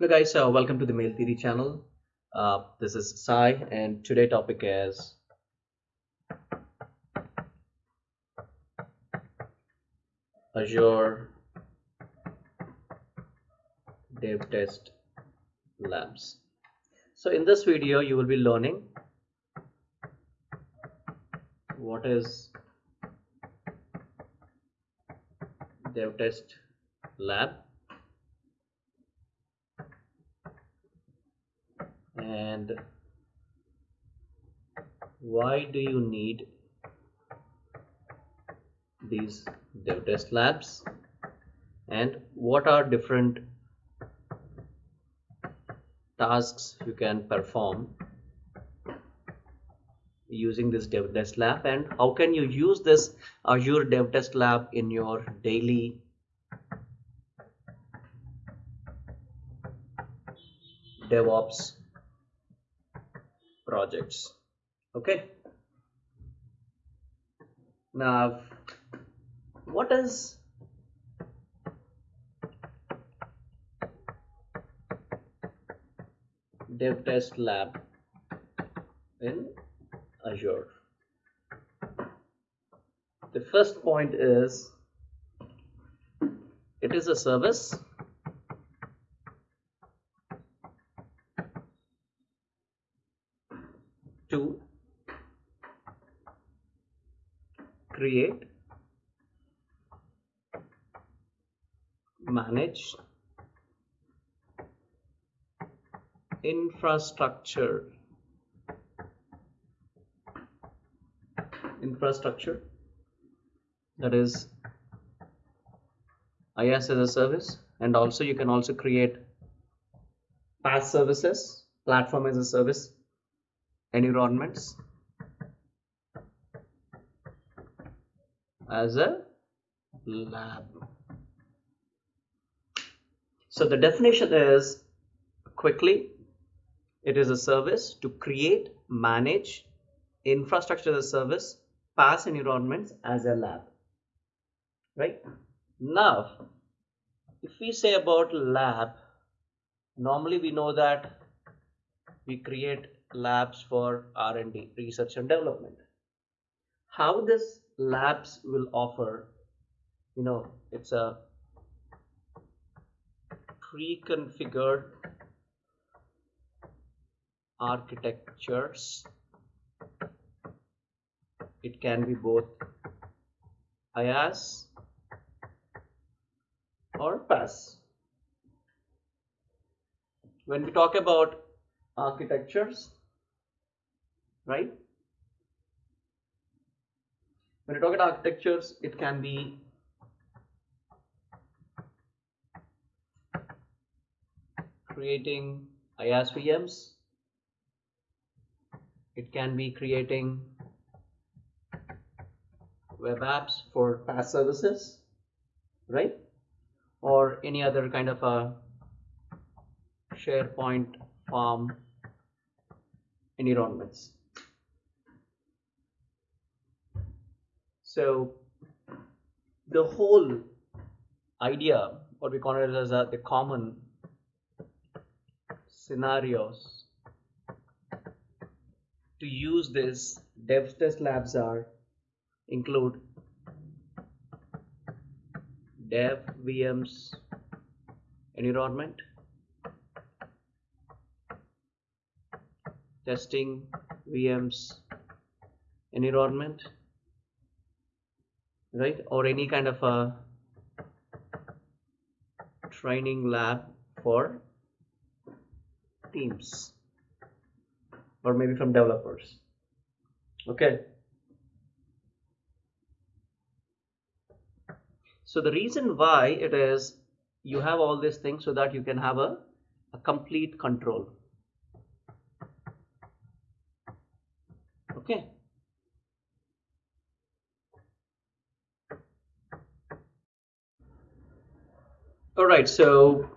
Hello guys, uh, welcome to the Mail Theory channel. Uh, this is Sai and today topic is Azure Dev Test Labs. So in this video you will be learning what is Dev Test Lab and why do you need these dev test labs and what are different tasks you can perform using this dev test lab and how can you use this azure dev test lab in your daily devops projects. Okay. Now what is dev test lab in azure? The first point is it is a service to create manage infrastructure infrastructure that is IaaS as a service and also you can also create PaaS services platform as a service environments as a lab. So the definition is quickly it is a service to create, manage infrastructure as a service, PaaS environments as a lab. Right? Now, if we say about lab, normally we know that we create labs for R&D, research and development. How this labs will offer, you know, it's a pre-configured architectures. It can be both IaaS or PaaS. When we talk about architectures, right? When you talk about architectures, it can be creating IaaS VMs. It can be creating web apps for PaaS services, right? Or any other kind of a SharePoint farm environments. So the whole idea, what we call it as a, the common scenarios to use this dev test labs are include dev VMs environment testing VMs environment right? Or any kind of a training lab for teams or maybe from developers. Okay. So the reason why it is you have all these things so that you can have a, a complete control. Okay. All right so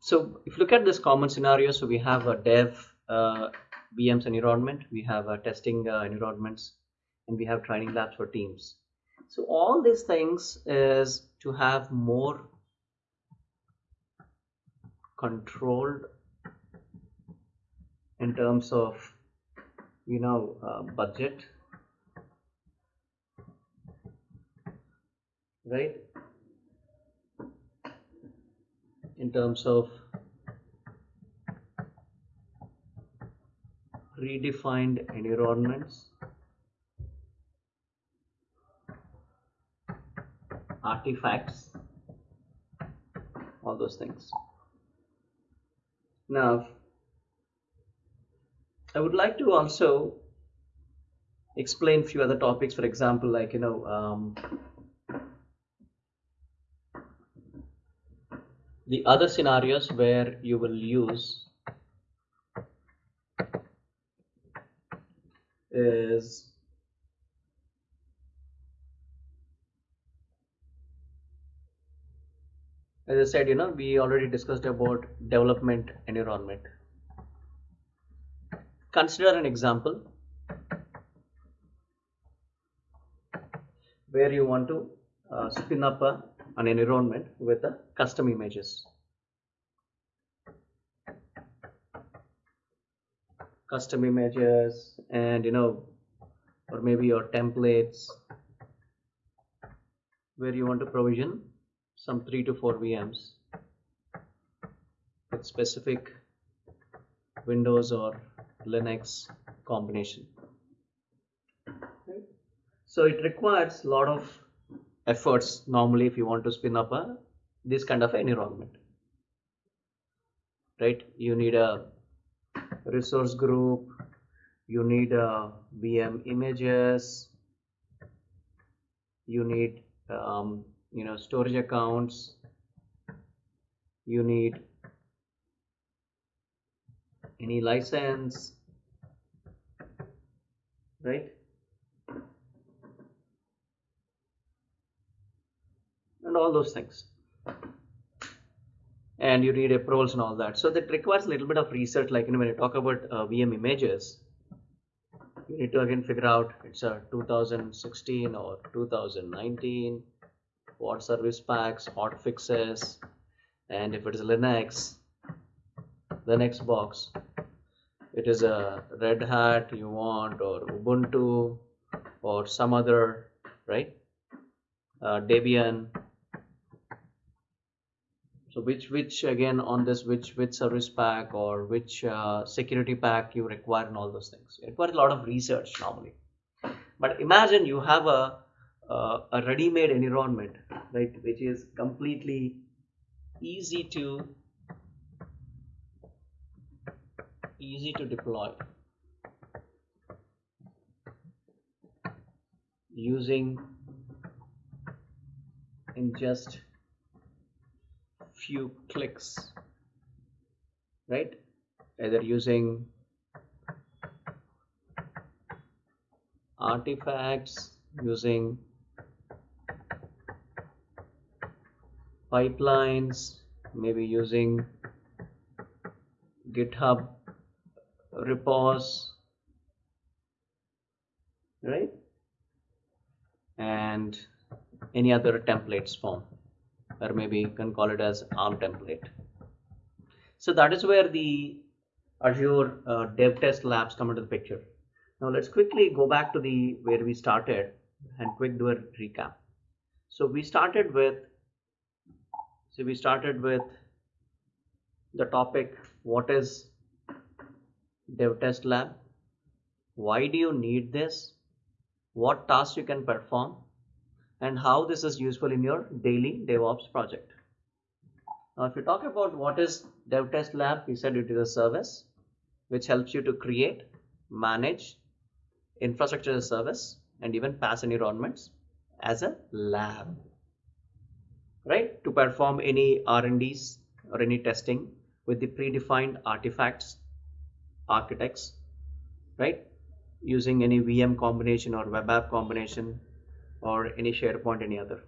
so if you look at this common scenario so we have a dev VMs environment we have a testing uh, environments and we have training labs for teams. So all these things is to have more controlled in terms of you know uh, budget right? In terms of predefined environments artifacts all those things. Now I would like to also explain a few other topics. For example like you know um, the other scenarios where you will use is as I said, you know, we already discussed about development environment. Consider an example where you want to uh, spin up a, an environment with a custom images. Custom images and you know, or maybe your templates where you want to provision some 3 to 4 VMs with specific Windows or Linux combination. So it requires a lot of efforts normally if you want to spin up a this kind of environment. Right? You need a resource group, you need a VM images, you need um, you know storage accounts. You need any license. Right? And all those things and you need approvals and all that so that requires a little bit of research like you know, when you talk about uh, VM images you need to again figure out it's a 2016 or 2019 what service packs, hot fixes, and if it is Linux, the Linux box, it is a Red Hat you want or Ubuntu or some other, right? Uh, Debian. So which which again on this which which service pack or which uh, security pack you require and all those things. It requires a lot of research normally. But imagine you have a uh, a ready-made environment right which is completely easy to easy to deploy using in just few clicks right? Either using artifacts using pipelines maybe using github repos right? And any other templates form or maybe you can call it as arm template. So that is where the azure uh, dev test labs come into the picture. Now let's quickly go back to the where we started and quick do a recap. So we started with so we started with the topic what is dev test lab? Why do you need this? What tasks you can perform and how this is useful in your daily devops project. Now if you talk about what is DevTest lab we said it is a service which helps you to create manage infrastructure as a service and even PaaS environments as a lab. Right? To perform any R&Ds or any testing with the predefined artifacts architects right? Using any VM combination or web app combination or any SharePoint any other.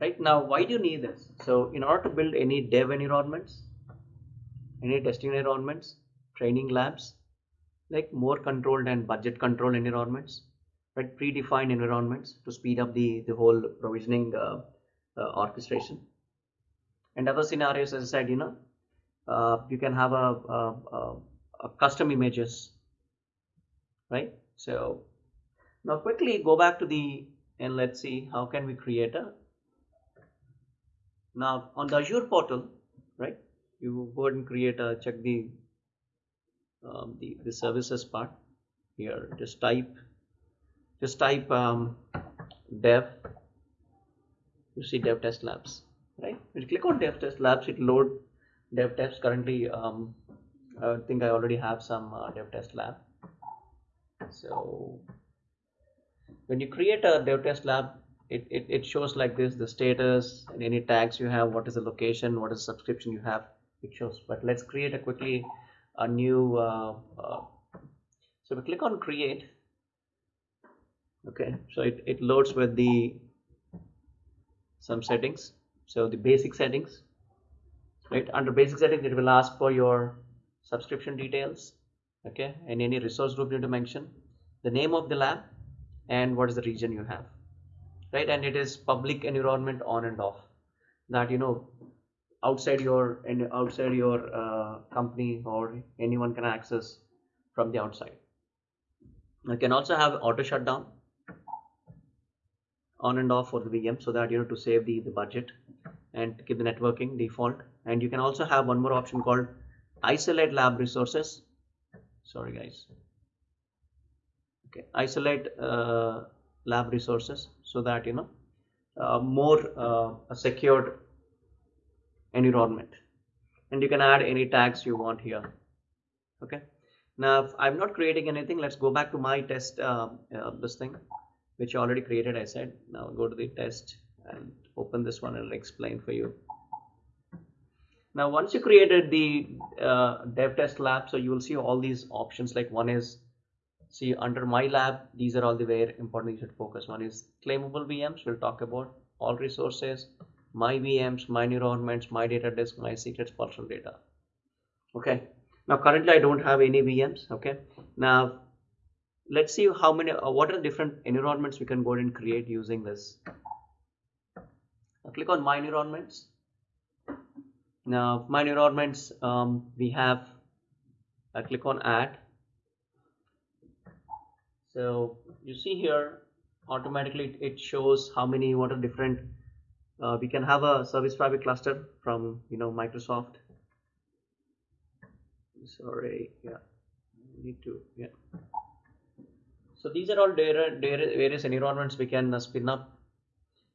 Right now why do you need this? So in order to build any dev environments any testing environments training labs like more controlled and budget controlled environments right predefined environments to speed up the the whole provisioning uh, uh, orchestration. And other scenarios as I said you know uh, you can have a, a, a, a custom images right? So now quickly go back to the and let's see how can we create a now on the Azure portal right you go ahead and create a check the um, the, the services part here. Just type just type um, dev. You see dev test labs right? You click on dev test labs it load dev test. Currently um, I think I already have some uh, dev test lab. So when you create a dev test lab it, it, it shows like this the status and any tags you have what is the location what is the subscription you have it shows. But let's create a quickly a new uh, uh, so we click on create okay so it, it loads with the some settings. So the basic settings right? Under basic settings it will ask for your subscription details okay and any resource group you need to mention. The name of the lab and what is the region you have right? And it is public environment on and off. That you know outside your and outside your uh, company or anyone can access from the outside. You can also have auto shutdown on and off for the VM so that you know to save the, the budget and keep the networking default. And you can also have one more option called isolate lab resources. Sorry guys okay. Isolate uh, lab resources so that you know uh, more uh, a secured environment. And you can add any tags you want here. Okay. Now i'm not creating anything let's go back to my test uh, uh, this thing which I already created I said. Now go to the test and open this one and explain for you. Now once you created the uh, dev test lab so you will see all these options like one is see under my lab these are all the very important you should focus. One is claimable VMs we'll talk about all resources my VMs my environments my data disk my secrets personal data. Okay? Now currently I don't have any VMs okay? Now let's see how many uh, what are the different environments we can go and create using this. I'll click on my environments. Now my environments um, we have I click on add so you see here automatically it shows how many what are different uh, we can have a service fabric cluster from you know Microsoft sorry yeah need to yeah so these are all various environments we can uh, spin up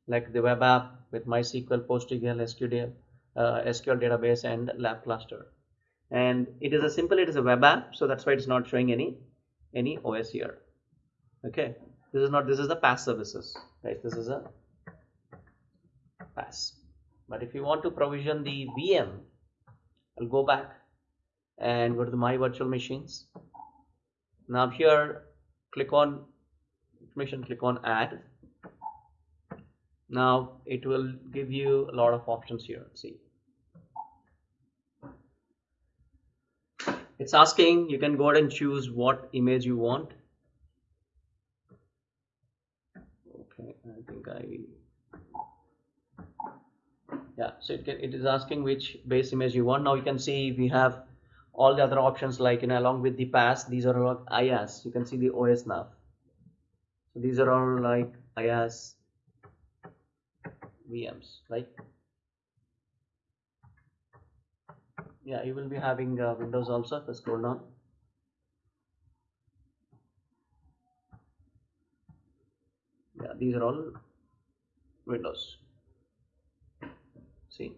like the web app with MySQL, PostgreSQL, SQL, uh, SQL database and lab cluster. And it is a simple, it is a web app. So that's why it's not showing any, any OS here. Okay. This is not, this is the PaaS services, right? This is a PaaS. But if you want to provision the VM, I'll go back and go to my virtual machines. Now here click on information click on add now it will give you a lot of options here see it's asking you can go ahead and choose what image you want okay I think I yeah so it, can, it is asking which base image you want. Now you can see we have all the other options like you know along with the PaaS these are all IaaS you can see the OS nav so these are all like IaaS VMs right? Yeah you will be having uh, Windows also. Let's scroll down yeah these are all Windows see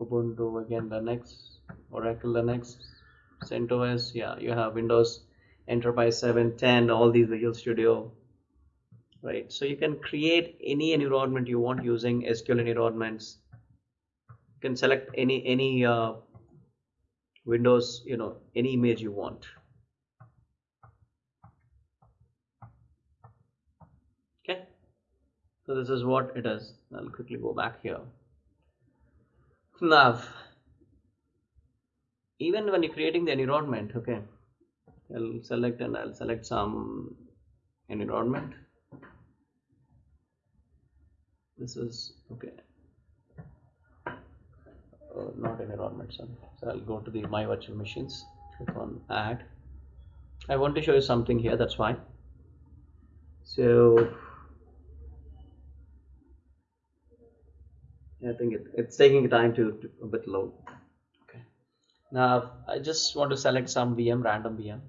Ubuntu again Linux, Oracle Linux, CentOS. Yeah, you have Windows Enterprise 7, 10, all these Visual Studio. Right, so you can create any environment you want using SQL environments. You can select any any uh, Windows, you know, any image you want. Okay, so this is what it is. I'll quickly go back here. Now even when you're creating the environment okay I'll select and I'll select some environment. This is okay. Uh, not environment sorry. so I'll go to the my virtual machines. Click on add. I want to show you something here that's why so I think it, it's taking time to, to a bit load okay. Now I just want to select some VM random VM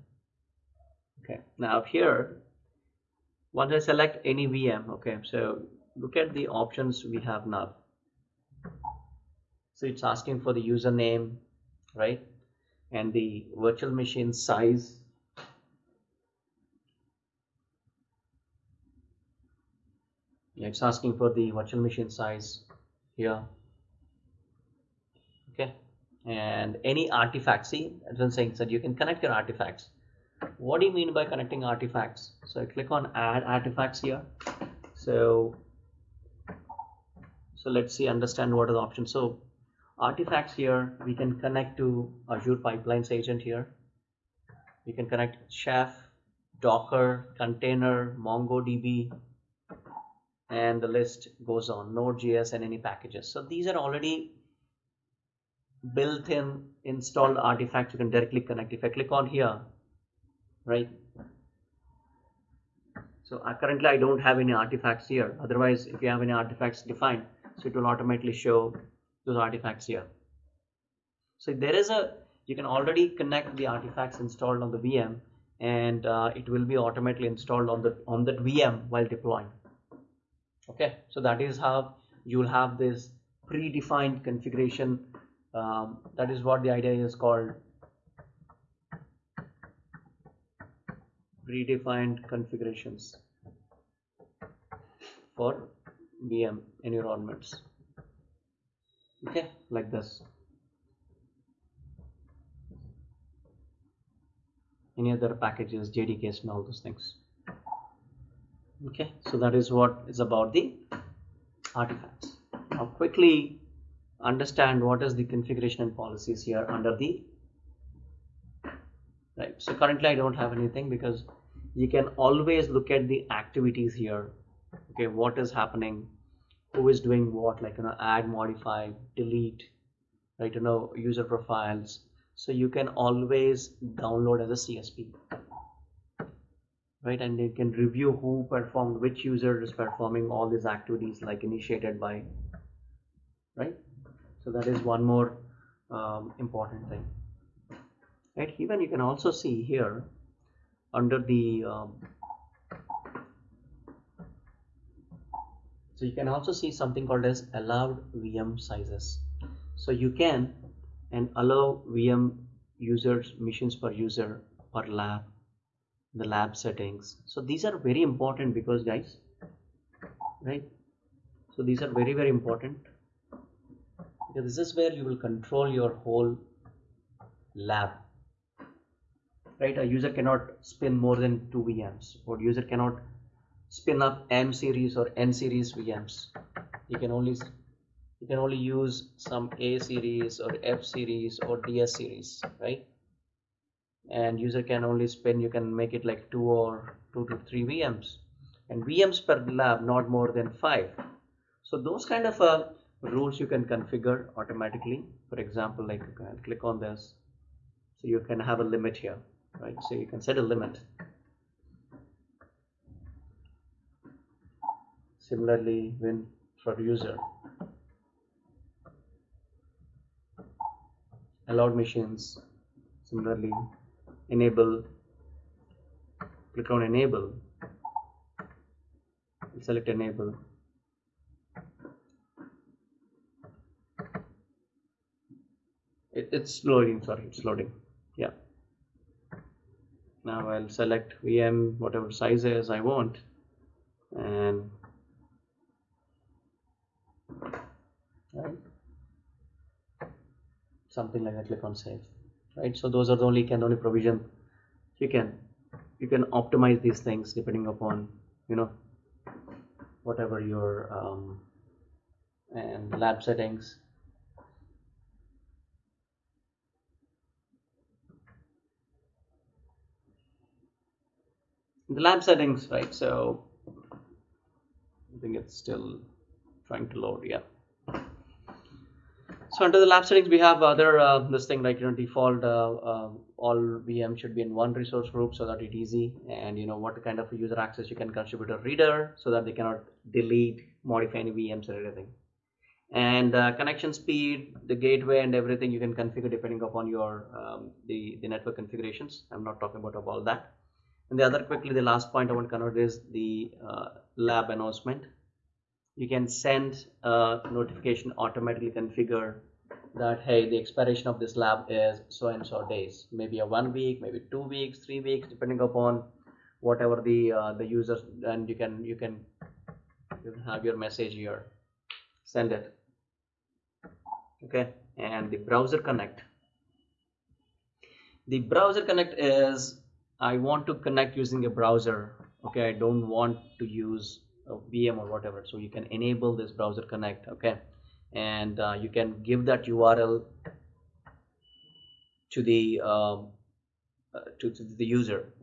okay. Now here once I select any VM okay so look at the options we have now. So it's asking for the username right and the virtual machine size. Yeah, it's asking for the virtual machine size here. Okay. And any artifacts see as I'm saying that you can connect your artifacts. What do you mean by connecting artifacts? So I click on add artifacts here. So so let's see understand what are the options. So artifacts here we can connect to Azure Pipelines agent here. We can connect chef docker container mongodb and the list goes on. Node.js and any packages. So these are already built-in installed artifacts. You can directly connect. If I click on here right? So uh, currently I don't have any artifacts here. Otherwise if you have any artifacts defined so it will automatically show those artifacts here. So there is a you can already connect the artifacts installed on the VM and uh, it will be automatically installed on the on that VM while deploying okay? So that is how you will have this predefined configuration. Um, that is what the idea is called. Predefined configurations for VM environments. Okay? Like this. Any other packages jdks and all those things okay so that is what is about the artifacts. Now quickly understand what is the configuration and policies here under the right. So currently I don't have anything because you can always look at the activities here. Okay what is happening who is doing what like you know add modify delete right you know user profiles. So you can always download as a CSV right? And they can review who performed which user is performing all these activities like initiated by right? So that is one more um, important thing right? Even you can also see here under the um, so you can also see something called as allowed VM sizes. So you can and allow VM users missions per user per lab the lab settings. So these are very important because guys right? So these are very very important. Because this is where you will control your whole lab. Right? A user cannot spin more than two VMs or user cannot spin up M series or N series VMs you can only you can only use some A series or F series or DS series right and user can only spin you can make it like two or two to three VMs and VMs per lab not more than five. So those kind of uh, rules you can configure automatically. For example like click on this. So you can have a limit here right? So you can set a limit. Similarly when for user allowed machines similarly enable click on enable select enable. It, it's loading sorry it's loading yeah. Now I'll select VM whatever sizes I want and right something like that click on save right? So those are the only can only provision. You can you can optimize these things depending upon you know whatever your um, and lab settings. The lab settings right? So I think it's still trying to load yeah so under the lab settings we have other uh, this thing like you know default uh, uh, all VM should be in one resource group so that it's easy and you know what kind of user access you can contribute a reader so that they cannot delete modify any VMs or anything. And uh, connection speed the gateway and everything you can configure depending upon your um, the the network configurations. I'm not talking about all that. And the other quickly the last point i want to convert is the uh, lab announcement you can send a notification automatically configure that hey the expiration of this lab is so and so days. Maybe a one week maybe two weeks three weeks depending upon whatever the uh, the users and you can you can you can have your message here. Send it. Okay? And the browser connect. The browser connect is I want to connect using a browser. Okay? I don't want to use VM or whatever. So you can enable this browser connect okay? And uh, you can give that URL to the um, uh, to, to, the user.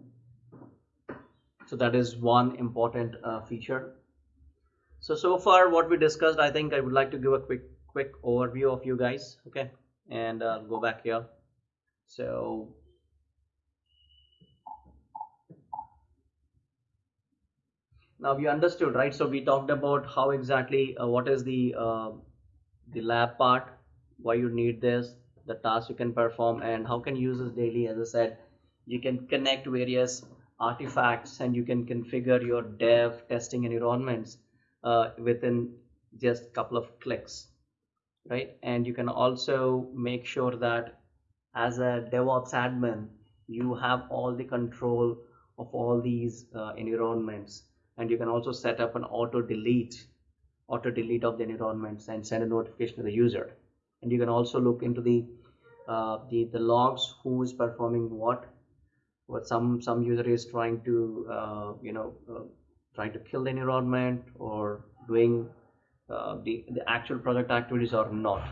So that is one important uh, feature. So so far what we discussed I think I would like to give a quick quick overview of you guys okay? And uh, go back here. So now you understood right? So we talked about how exactly uh, what is the uh, the lab part why you need this the tasks you can perform and how can you use this daily? As i said you can connect various artifacts and you can configure your dev testing environments uh, within just a couple of clicks right? And you can also make sure that as a devops admin you have all the control of all these uh, environments and you can also set up an auto delete auto delete of the environments and send a notification to the user. And you can also look into the uh, the the logs who is performing what. What some some user is trying to uh, you know uh, trying to kill the environment or doing uh, the the actual project activities or not.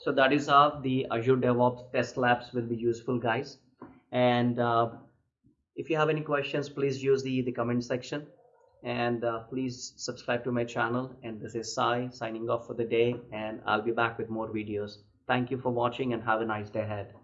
So that is how the azure devops test labs will be useful guys. And uh, if you have any questions please use the the comment section and uh, please subscribe to my channel and this is Sai signing off for the day and I'll be back with more videos. Thank you for watching and have a nice day ahead.